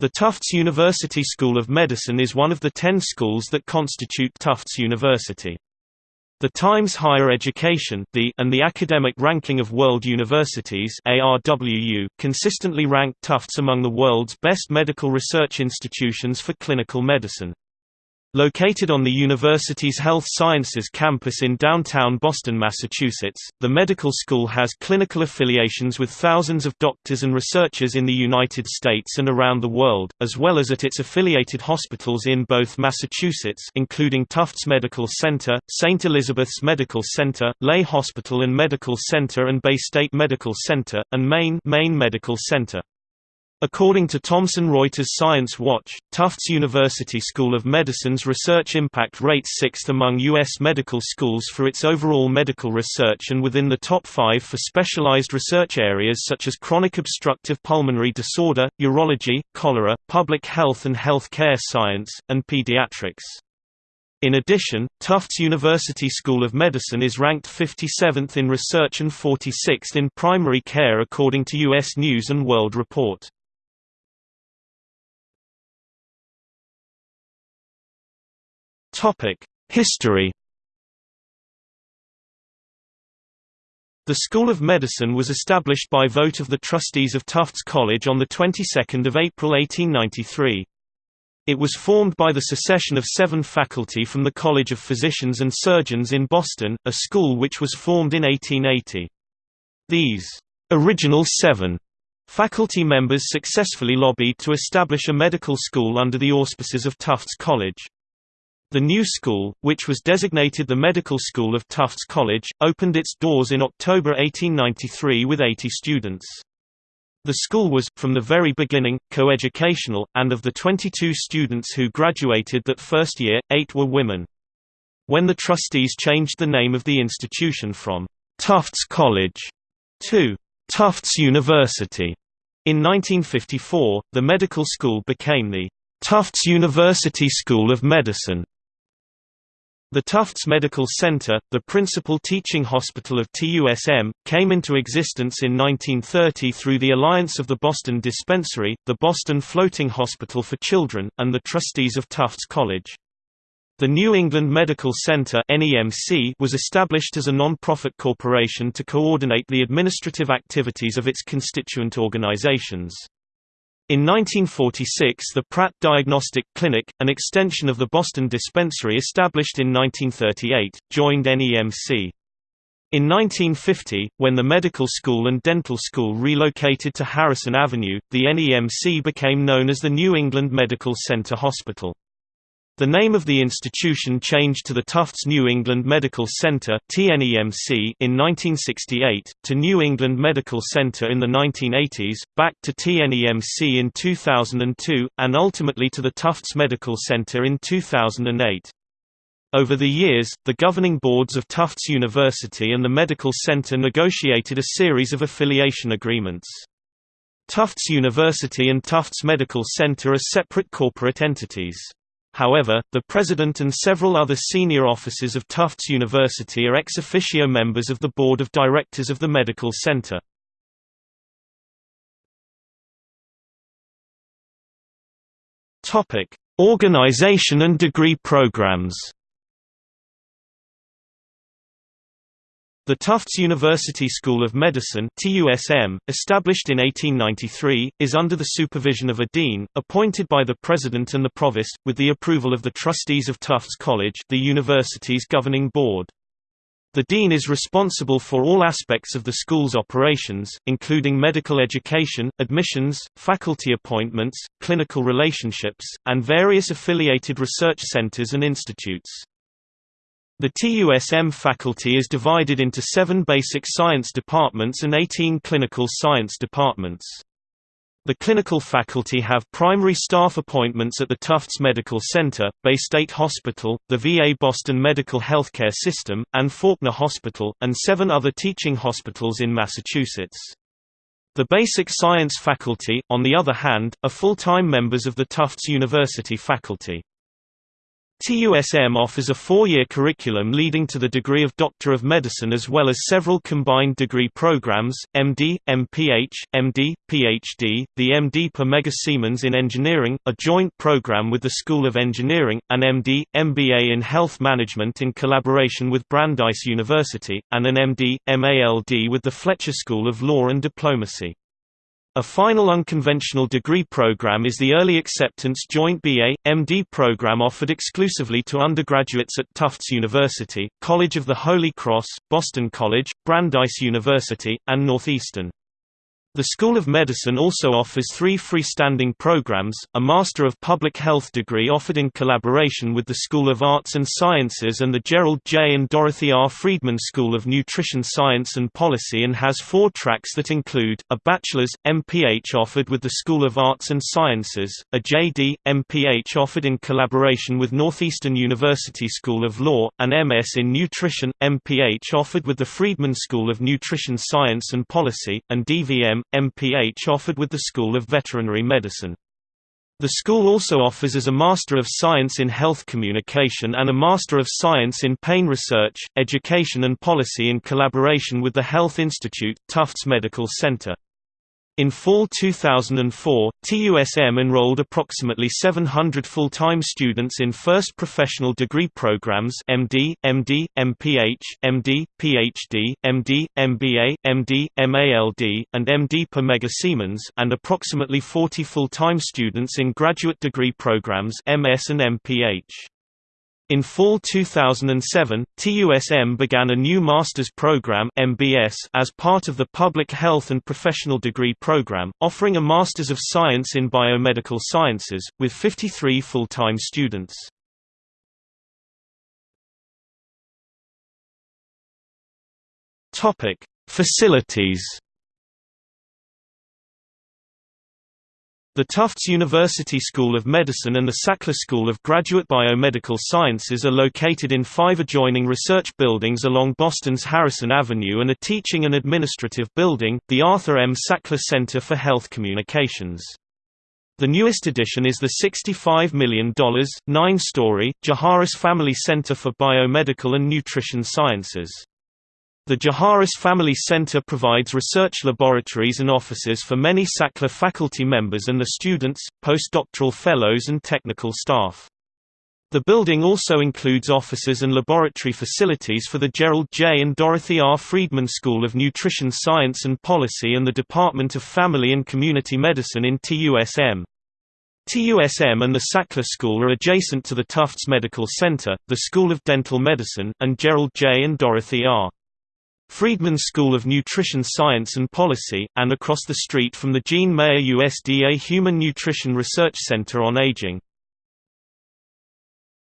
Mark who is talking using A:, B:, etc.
A: The Tufts University School of Medicine is one of the ten schools that constitute Tufts University. The Times Higher Education the and the Academic Ranking of World Universities ARWU consistently rank Tufts among the world's best medical research institutions for clinical medicine. Located on the university's Health Sciences campus in downtown Boston, Massachusetts, the medical school has clinical affiliations with thousands of doctors and researchers in the United States and around the world, as well as at its affiliated hospitals in both Massachusetts including Tufts Medical Center, St. Elizabeth's Medical Center, Lahey Hospital and Medical Center and Baystate Medical Center, and Maine, Maine Medical Center. According to Thomson Reuters Science Watch, Tufts University School of Medicine's research impact rates sixth among U.S. medical schools for its overall medical research and within the top five for specialized research areas such as chronic obstructive pulmonary disorder, urology, cholera, public health and health care science, and pediatrics. In addition, Tufts University School of Medicine is ranked 57th in research and 46th in primary care according to U.S. News & World Report. History The School of Medicine was established by vote of the trustees of Tufts College on the 22nd of April 1893. It was formed by the secession of seven faculty from the College of Physicians and Surgeons in Boston, a school which was formed in 1880. These original seven faculty members successfully lobbied to establish a medical school under the auspices of Tufts College. The new school, which was designated the Medical School of Tufts College, opened its doors in October 1893 with 80 students. The school was, from the very beginning, coeducational, and of the 22 students who graduated that first year, eight were women. When the trustees changed the name of the institution from Tufts College to Tufts University in 1954, the medical school became the Tufts University School of Medicine. The Tufts Medical Center, the principal teaching hospital of TUSM, came into existence in 1930 through the alliance of the Boston Dispensary, the Boston Floating Hospital for Children, and the trustees of Tufts College. The New England Medical Center was established as a non-profit corporation to coordinate the administrative activities of its constituent organizations. In 1946 the Pratt Diagnostic Clinic, an extension of the Boston Dispensary established in 1938, joined NEMC. In 1950, when the medical school and dental school relocated to Harrison Avenue, the NEMC became known as the New England Medical Center Hospital. The name of the institution changed to the Tufts New England Medical Center in 1968, to New England Medical Center in the 1980s, back to TNEMC in 2002, and ultimately to the Tufts Medical Center in 2008. Over the years, the governing boards of Tufts University and the Medical Center negotiated a series of affiliation agreements. Tufts University and Tufts Medical Center are separate corporate entities. However, the president and several other senior officers of Tufts University are ex officio members of the board of directors of the medical center. Organization and degree programs The Tufts University School of Medicine TUSM, established in 1893, is under the supervision of a dean, appointed by the president and the provost, with the approval of the trustees of Tufts College the university's governing board. The dean is responsible for all aspects of the school's operations, including medical education, admissions, faculty appointments, clinical relationships, and various affiliated research centers and institutes. The TUSM faculty is divided into seven basic science departments and 18 clinical science departments. The clinical faculty have primary staff appointments at the Tufts Medical Center, Baystate Hospital, the VA Boston Medical Healthcare System, and Faulkner Hospital, and seven other teaching hospitals in Massachusetts. The basic science faculty, on the other hand, are full-time members of the Tufts University faculty. TUSM offers a four-year curriculum leading to the degree of Doctor of Medicine as well as several combined degree programs, MD, MPH, MD, PhD, the MD per Mega Siemens in Engineering, a joint program with the School of Engineering, an MD, MBA in Health Management in collaboration with Brandeis University, and an MD, MALD with the Fletcher School of Law and Diplomacy. A final unconventional degree program is the Early Acceptance Joint BA, MD program offered exclusively to undergraduates at Tufts University, College of the Holy Cross, Boston College, Brandeis University, and Northeastern. The School of Medicine also offers three freestanding programs, a Master of Public Health degree offered in collaboration with the School of Arts and Sciences and the Gerald J. and Dorothy R. Friedman School of Nutrition Science and Policy and has four tracks that include, a Bachelor's, MPH offered with the School of Arts and Sciences, a JD, MPH offered in collaboration with Northeastern University School of Law, an MS in Nutrition, MPH offered with the Friedman School of Nutrition Science and Policy, and DVM, MPH offered with the School of Veterinary Medicine. The school also offers as a Master of Science in Health Communication and a Master of Science in Pain Research, Education and Policy in collaboration with the Health Institute, Tufts Medical Center. In fall 2004, TUSM enrolled approximately 700 full-time students in first professional degree programs MD, MD, MPH, MD, PhD, MD, MBA, MD, MALD, and MD per Mega Siemens and approximately 40 full-time students in graduate degree programs MS and MPH. In fall 2007, TUSM began a new master's program MBS as part of the Public Health and Professional Degree Program, offering a Masters of Science in Biomedical Sciences, with 53 full-time students. Facilities The Tufts University School of Medicine and the Sackler School of Graduate Biomedical Sciences are located in five adjoining research buildings along Boston's Harrison Avenue and a teaching and administrative building, the Arthur M. Sackler Center for Health Communications. The newest addition is the $65 million, nine-story, Jaharis Family Center for Biomedical and Nutrition Sciences. The Jaharis Family Center provides research laboratories and offices for many Sackler faculty members and the students, postdoctoral fellows and technical staff. The building also includes offices and laboratory facilities for the Gerald J. and Dorothy R. Friedman School of Nutrition Science and Policy and the Department of Family and Community Medicine in TUSM. TUSM and the Sackler School are adjacent to the Tufts Medical Center, the School of Dental Medicine, and Gerald J. and Dorothy R. Friedman School of Nutrition Science and Policy, and across the street from the Jean Mayer USDA Human Nutrition Research Center on Aging.